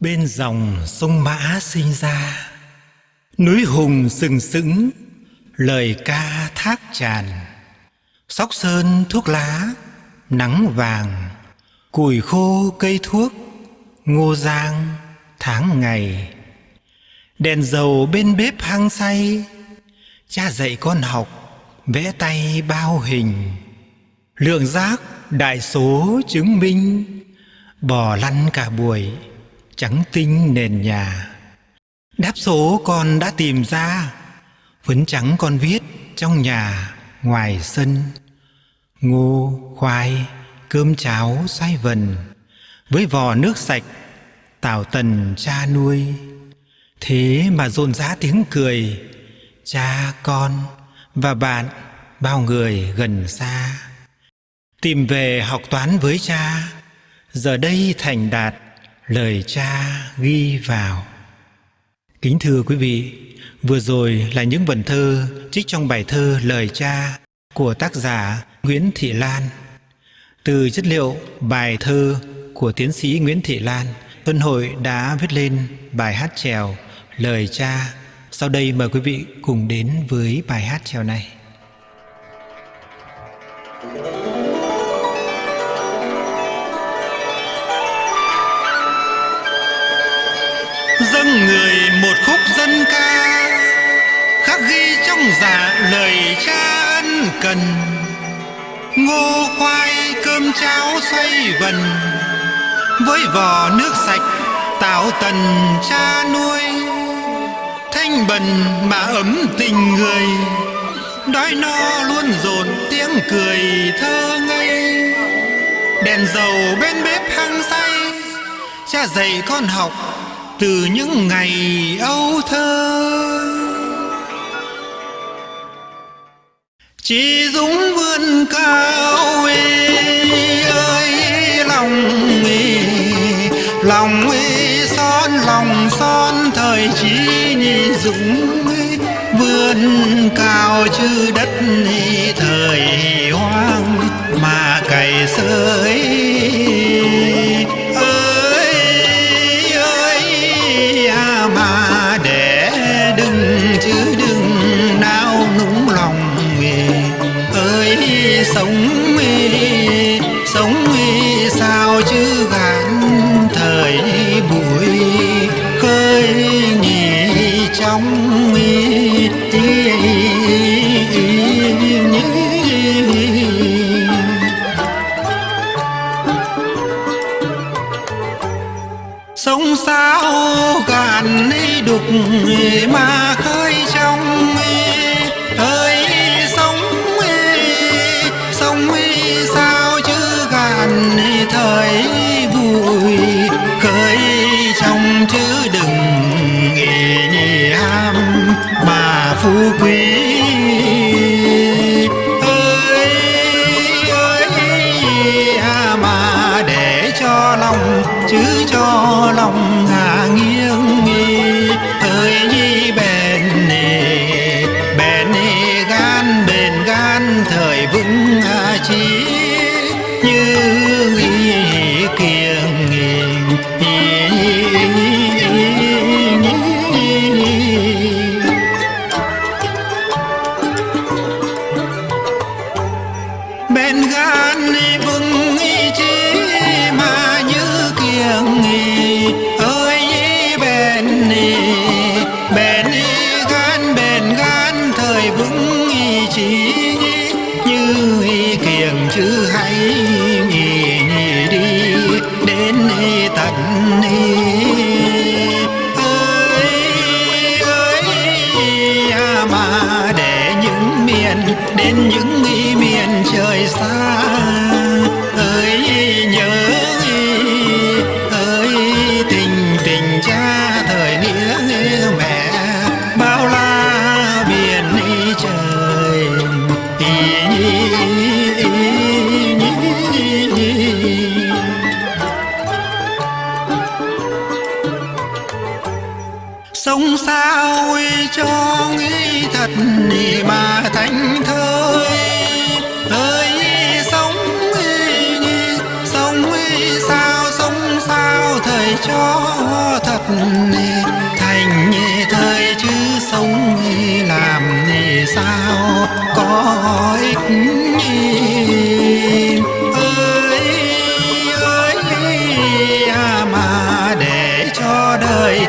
Bên dòng sông Mã sinh ra. Núi hùng sừng sững, Lời ca thác tràn. Sóc sơn thuốc lá, Nắng vàng. Củi khô cây thuốc, Ngô giang, tháng ngày. Đèn dầu bên bếp hăng say, Cha dạy con học, Vẽ tay bao hình. Lượng giác đại số chứng minh, Bò lăn cả buổi. Trắng tinh nền nhà. Đáp số con đã tìm ra Phấn trắng con viết Trong nhà ngoài sân. Ngô, khoai, cơm cháo xoay vần Với vò nước sạch tảo tần cha nuôi. Thế mà rộn rã tiếng cười Cha con và bạn Bao người gần xa. Tìm về học toán với cha Giờ đây thành đạt Lời cha ghi vào. Kính thưa quý vị, Vừa rồi là những vần thơ Trích trong bài thơ Lời cha Của tác giả Nguyễn Thị Lan. Từ chất liệu bài thơ Của tiến sĩ Nguyễn Thị Lan Tuân Hội đã viết lên bài hát trèo Lời cha. Sau đây mời quý vị cùng đến với bài hát trèo này. Dâng người một khúc dân ca, khắc ghi trong dạ lời cha ân cần. Ngô khoai cơm cháo xoay vần, với vò nước sạch tạo tần cha nuôi. Thanh bần mà ấm tình người, đói no luôn dồn tiếng cười thơ ngây. Đèn dầu bên bếp hăng say, cha dạy con học từ những ngày âu thơ. Chỉ dũng vươn cao ê ơi, lòng ê lòng ê, son, lòng son. Thời chỉ nhị dũng vươn cao chư đất thời hoang mà cày sới. Sống sống sao chứ gạn thời buổi khơi nhỉ trong sống sao gạn đục mà khơi chứ cho lòng đến những nghi miền trời xa sống sao cho nghĩ thật mà thánh thơi. Ơi sống sống sao sống sao, thời cho thật thành thời chứ sống làm sao, có ích ơi ơi à mà để cho đời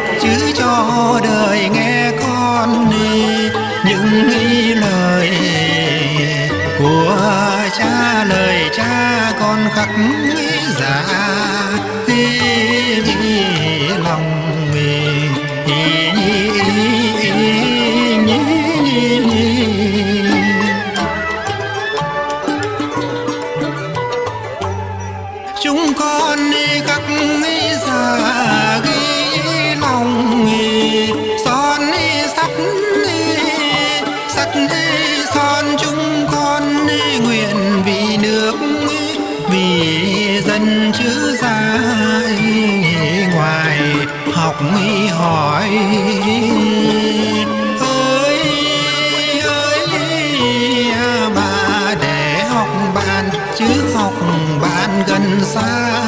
chúng con khắc giả ghi lòng son sắt sắt son chúng con nguyện vì nước vì dân chứ ra học hỏi ơi ơi mà để học bạn chứ học bạn gần xa